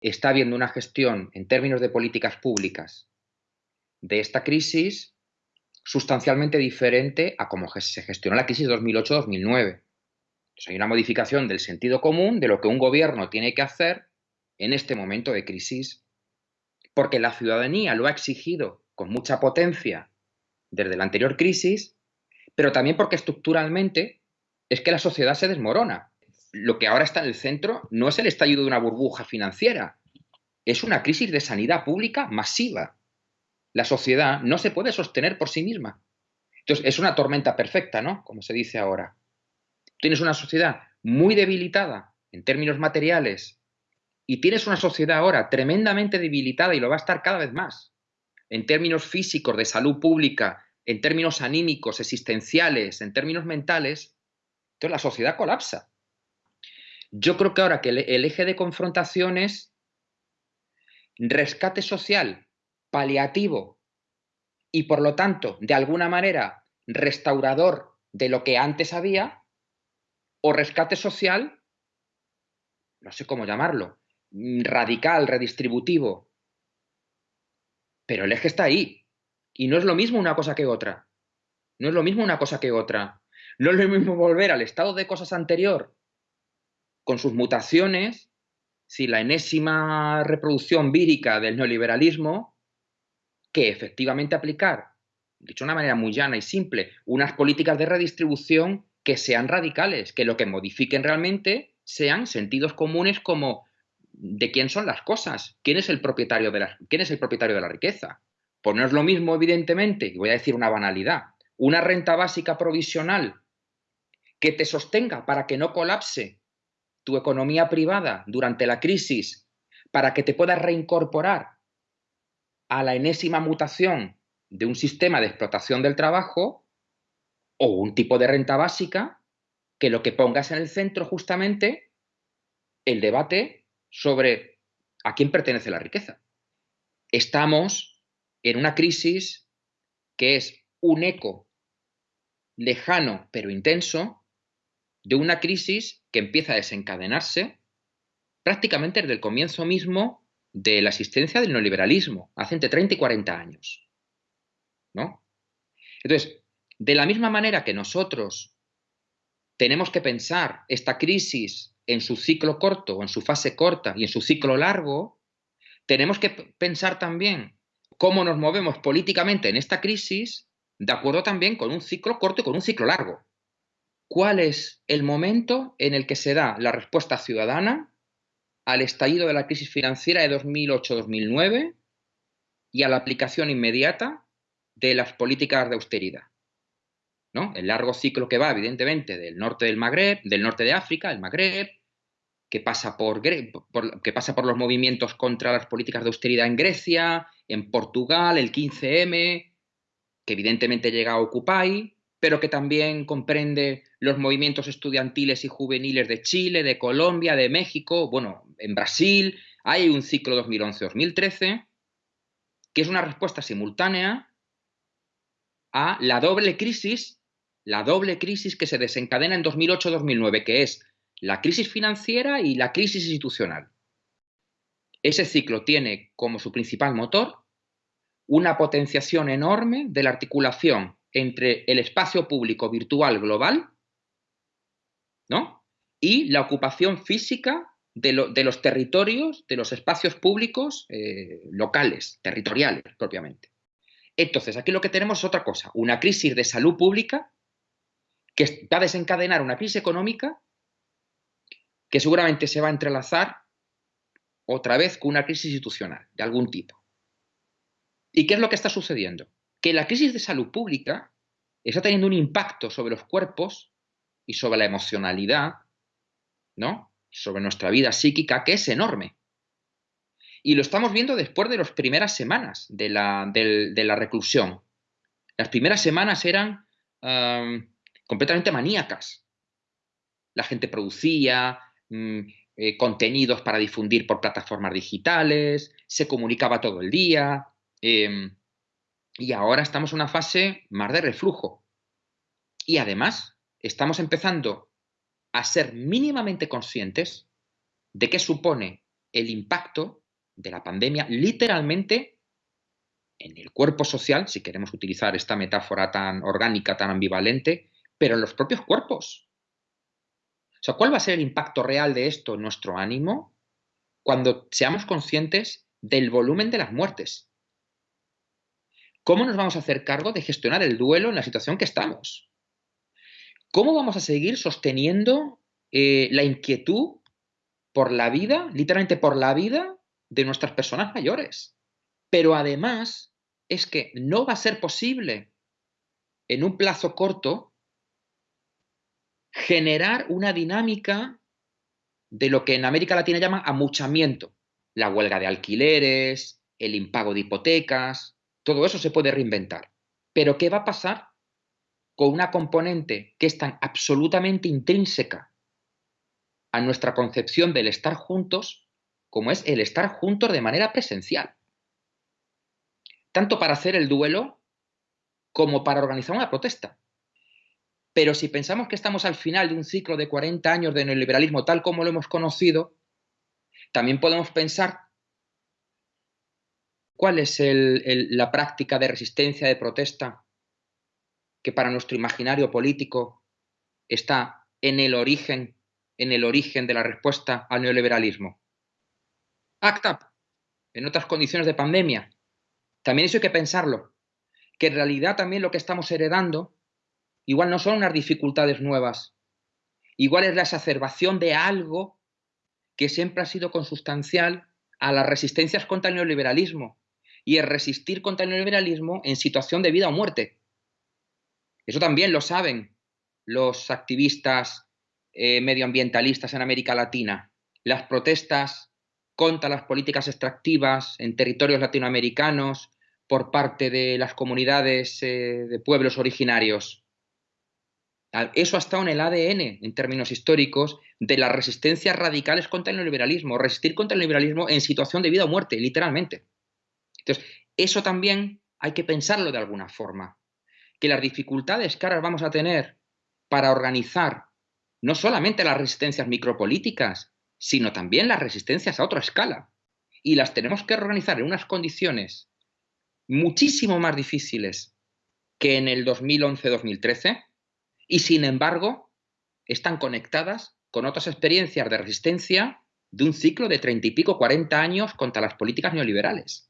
está habiendo una gestión en términos de políticas públicas de esta crisis sustancialmente diferente a cómo se gestionó la crisis 2008-2009. hay una modificación del sentido común de lo que un gobierno tiene que hacer en este momento de crisis, porque la ciudadanía lo ha exigido con mucha potencia desde la anterior crisis, pero también porque estructuralmente es que la sociedad se desmorona. Lo que ahora está en el centro no es el estallido de una burbuja financiera, es una crisis de sanidad pública masiva. La sociedad no se puede sostener por sí misma. Entonces, es una tormenta perfecta, ¿no? Como se dice ahora. Tienes una sociedad muy debilitada en términos materiales y tienes una sociedad ahora tremendamente debilitada y lo va a estar cada vez más en términos físicos, de salud pública, en términos anímicos, existenciales, en términos mentales, entonces la sociedad colapsa. Yo creo que ahora que el, eje de confrontación es rescate social, paliativo y por lo tanto, de alguna manera, restaurador de lo que antes había, o rescate social, no sé cómo llamarlo, radical, redistributivo, pero el eje está ahí. Y no es lo mismo una cosa que otra. No es lo mismo una cosa que otra. No es lo mismo volver al estado de cosas anterior, con sus mutaciones, si la enésima reproducción vírica del neoliberalismo, que efectivamente aplicar, dicho de una manera muy llana y simple, unas políticas de redistribución que sean radicales, que lo que modifiquen realmente sean sentidos comunes como de quién son las cosas, quién es el propietario de la, quién es el propietario de la riqueza. Pues no es lo mismo, evidentemente, y voy a decir una banalidad, una renta básica provisional que te sostenga para que no colapse tu economía privada durante la crisis, para que te puedas reincorporar a la enésima mutación de un sistema de explotación del trabajo, o un tipo de renta básica que lo que pongas en el centro justamente el debate sobre a quién pertenece la riqueza. Estamos en una crisis que es un eco lejano pero intenso de una crisis que empieza a desencadenarse prácticamente desde el comienzo mismo de la existencia del neoliberalismo, hace entre 30 y 40 años. ¿No? Entonces, de la misma manera que nosotros tenemos que pensar esta crisis en su ciclo corto o en su fase corta y en su ciclo largo, tenemos que pensar también cómo nos movemos políticamente en esta crisis de acuerdo también con un ciclo corto y con un ciclo largo. ¿Cuál es el momento en el que se da la respuesta ciudadana al estallido de la crisis financiera de 2008-2009 y a la aplicación inmediata de las políticas de austeridad? ¿No? El largo ciclo que va, evidentemente, del norte del Magreb, del norte de África, el Magreb, que pasa por, que pasa por los movimientos contra las políticas de austeridad en Grecia, en Portugal, el 15M, que evidentemente llega a Occupy, pero que también comprende los movimientos estudiantiles y juveniles de Chile, de Colombia, de México, bueno, en Brasil, hay un ciclo 2011-2013, que es una respuesta simultánea a la doble crisis, la doble crisis que se desencadena en 2008-2009, que es la crisis financiera y la crisis institucional. Ese ciclo tiene como su principal motor una potenciación enorme de la articulación entre el espacio público virtual global ¿no? y la ocupación física de, los territorios, de los espacios públicos eh, locales, territoriales propiamente. Entonces, aquí lo que tenemos es otra cosa, una crisis de salud pública que va a desencadenar una crisis económica que seguramente se va a entrelazar otra vez con una crisis institucional de algún tipo. ¿Y qué es lo que está sucediendo? Que la crisis de salud pública está teniendo un impacto sobre los cuerpos y sobre la emocionalidad, ¿no? Sobre nuestra vida psíquica, que es enorme. Y lo estamos viendo después de las primeras semanas de la, reclusión. Las primeras semanas eran completamente maníacas. La gente producía, Mm, eh, contenidos para difundir por plataformas digitales, se comunicaba todo el día, em, y ahora estamos en una fase más de reflujo. Y además, estamos empezando a ser mínimamente conscientes de qué supone el impacto de la pandemia literalmente en el cuerpo social, si queremos utilizar esta metáfora tan orgánica, tan ambivalente, pero en los propios cuerpos. O sea, ¿cuál va a ser el impacto real de esto en nuestro ánimo cuando seamos conscientes del volumen de las muertes? ¿Cómo nos vamos a hacer cargo de gestionar el duelo en la situación que estamos? ¿Cómo vamos a seguir sosteniendo eh, la inquietud por la vida, literalmente por la vida de nuestras personas mayores? Pero además es que no va a ser posible en un plazo corto generar una dinámica de lo que en América Latina llama amuchamiento. La huelga de alquileres, el impago de hipotecas, todo eso se puede reinventar. Pero ¿qué va a pasar con una componente que es tan absolutamente intrínseca a nuestra concepción del estar juntos como es el estar juntos de manera presencial? Tanto para hacer el duelo como para organizar una protesta. Pero si pensamos que estamos al final de un ciclo de 40 años de neoliberalismo tal como lo hemos conocido, también podemos pensar cuál es la práctica de resistencia, de protesta, que para nuestro imaginario político está en el origen, en el origen de la respuesta al neoliberalismo. ACT UP, en otras condiciones de pandemia. También eso hay que pensarlo, que en realidad también lo que estamos heredando Igual no son unas dificultades nuevas. Igual es la exacerbación de algo que siempre ha sido consustancial a las resistencias contra el neoliberalismo y es resistir contra el neoliberalismo en situación de vida o muerte. Eso también lo saben los activistas eh, medioambientalistas en América Latina. Las protestas contra las políticas extractivas en territorios latinoamericanos por parte de las comunidades eh, de pueblos originarios. Eso ha estado en el ADN, en términos históricos, de las resistencias radicales contra el neoliberalismo, resistir contra el neoliberalismo en situación de vida o muerte, literalmente. Entonces, eso también hay que pensarlo de alguna forma. Que las dificultades que ahora vamos a tener para organizar no solamente las resistencias micropolíticas, sino también las resistencias a otra escala. Y las tenemos que organizar en unas condiciones muchísimo más difíciles que en el 2011-2013 y sin embargo están conectadas con otras experiencias de resistencia de un ciclo de treinta y pico, cuarenta años contra las políticas neoliberales.